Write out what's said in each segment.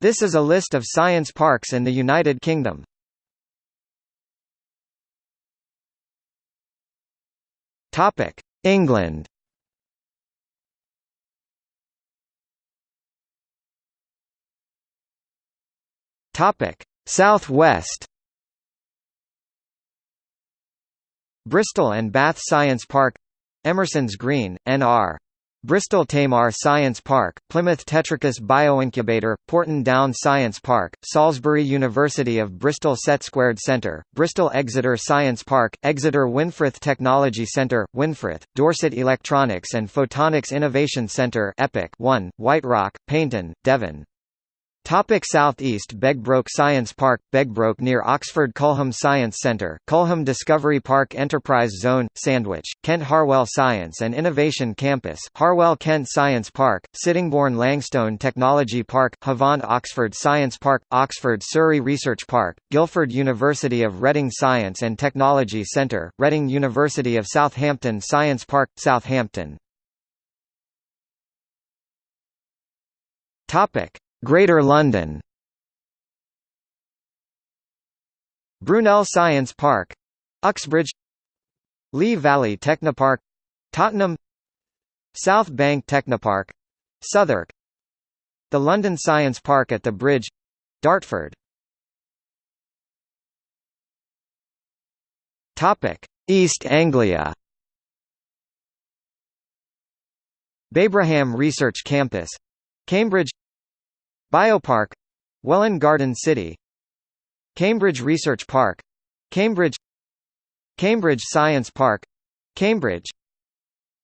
This is a list of science parks in the United Kingdom. Topic: England. Topic: South West. Bristol and Bath Science Park Emerson's Green, N.R. Bristol Tamar Science Park, Plymouth Tetricus Bioincubator, Porton Down Science Park, Salisbury University of Bristol Set Squared Centre, Bristol Exeter Science Park, Exeter Winfrith Technology Centre, Winfrith, Dorset Electronics and Photonics Innovation Centre EPIC 1, White Rock, Paignton, Devon. Topic Southeast Begbroke Science Park, Begbroke near Oxford Culham Science Centre, Culham Discovery Park Enterprise Zone, Sandwich, Kent Harwell Science and Innovation Campus, Harwell Kent Science Park, Sittingbourne Langstone Technology Park, Havant Oxford Science Park, Oxford Surrey Research Park, Guildford University of Reading Science and Technology Centre, Reading University of Southampton Science Park, Southampton. Topic Greater London. Brunel Science Park. Uxbridge. Lee Valley Technopark. Tottenham. South Bank Technopark. Southwark. The London Science Park at the Bridge. Dartford. East Anglia. Babraham Research Campus. Cambridge Biopark Welwyn Garden City Cambridge Research Park Cambridge Cambridge Science Park Cambridge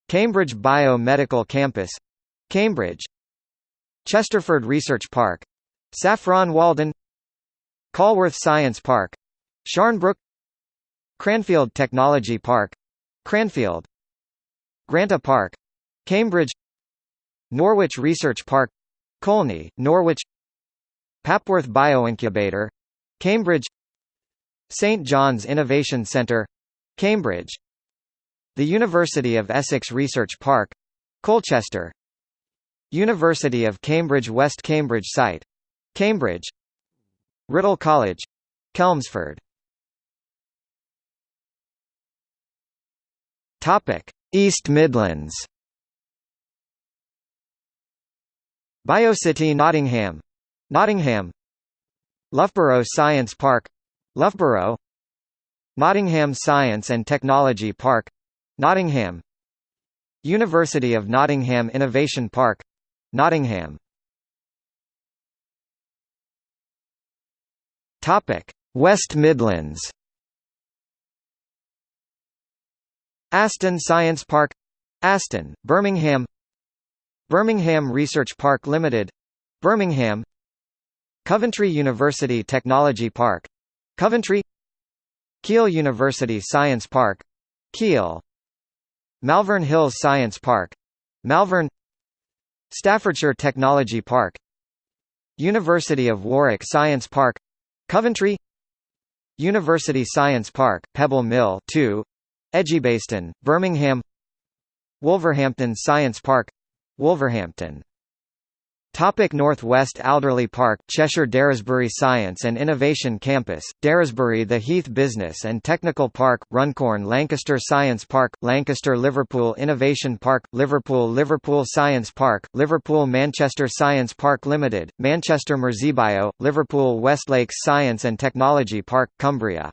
Cambridge Biomedical Campus Cambridge Chesterford Research Park Saffron Walden Colworth Science Park Sharnbrook Cranfield Technology Park Cranfield Granta Park Cambridge Norwich Research Park Colney, Norwich Papworth Bioincubator Cambridge St John's Innovation Centre Cambridge The University of Essex Research Park Colchester University of Cambridge West Cambridge site Cambridge Writtle College Chelmsford East Midlands Biocity Nottingham. Nottingham. Loughborough Science Park. Loughborough. Nottingham Science and Technology Park. Nottingham. University of Nottingham Innovation Park. Nottingham. Topic. West Midlands. Aston Science Park. Aston, Birmingham Birmingham Research Park Limited Birmingham Coventry University Technology Park Coventry Keele University Science Park Keele Malvern Hills Science Park Malvern Staffordshire Technology Park University of Warwick Science Park Coventry University Science Park Pebble Mill 2 Edgbaston Birmingham Wolverhampton Science Park Wolverhampton. Topic Northwest Alderley Park Cheshire Daresbury Science and Innovation Campus, Daresbury The Heath Business and Technical Park, Runcorn Lancaster Science Park, Lancaster Liverpool Innovation Park, Liverpool Liverpool Science Park, Liverpool Manchester Science Park Limited, Manchester Merseybio, Liverpool Westlakes Science and Technology Park, Cumbria.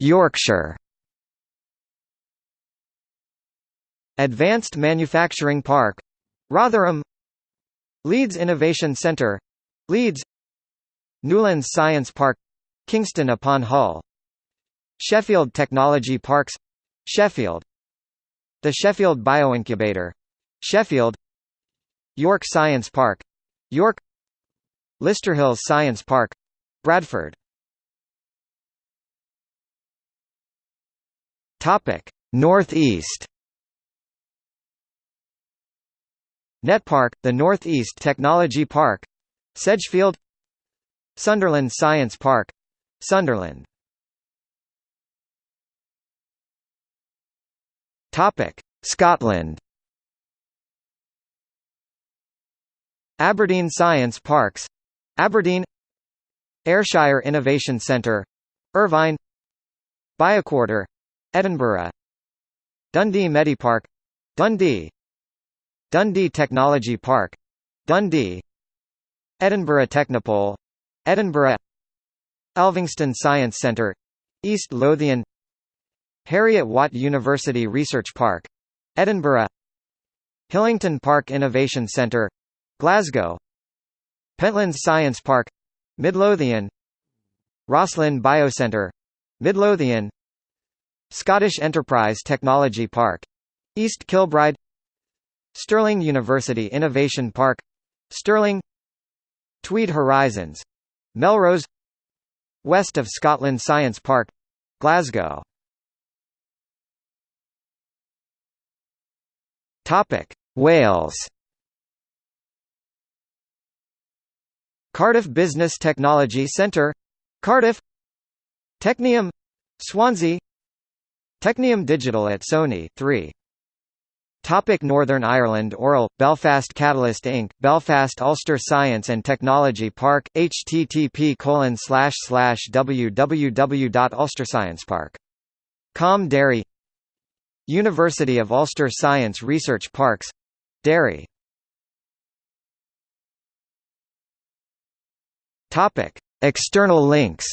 Yorkshire Advanced Manufacturing Park Rotherham Leeds Innovation Centre Leeds Newlands Science Park Kingston upon Hull Sheffield Technology Parks Sheffield The Sheffield Bioincubator Sheffield York Science Park York Listerhill Science Park Bradford. Topic Northeast NetPark, the Northeast Technology Park Sedgefield Sunderland Science Park Sunderland. Topic Scotland. Aberdeen Science Parks. Aberdeen Ayrshire Innovation Centre Irvine Bioquarter Edinburgh. Dundee Medipark Dundee Dundee Technology Park Dundee Edinburgh Technopole Edinburgh Elphinstone Science Centre East Lothian Heriot-Watt University Research Park Edinburgh Hillington Park Innovation Centre Glasgow Pentlands Science Park Midlothian Roslin Biocentre Midlothian Scottish Enterprise Technology Park East Kilbride Stirling University Innovation Park Stirling Tweed Horizons Melrose West of Scotland Science Park Glasgow. Topic Wales. Cardiff Business Technology Centre Cardiff. Technium Swansea. Technium Digital at Sony 3 Topic Northern Ireland Oral, Belfast Catalyst Inc., Belfast Ulster Science and Technology Park, http www.ulstersciencepark.com Derry. University of Ulster Science Research Parks. Derry. External links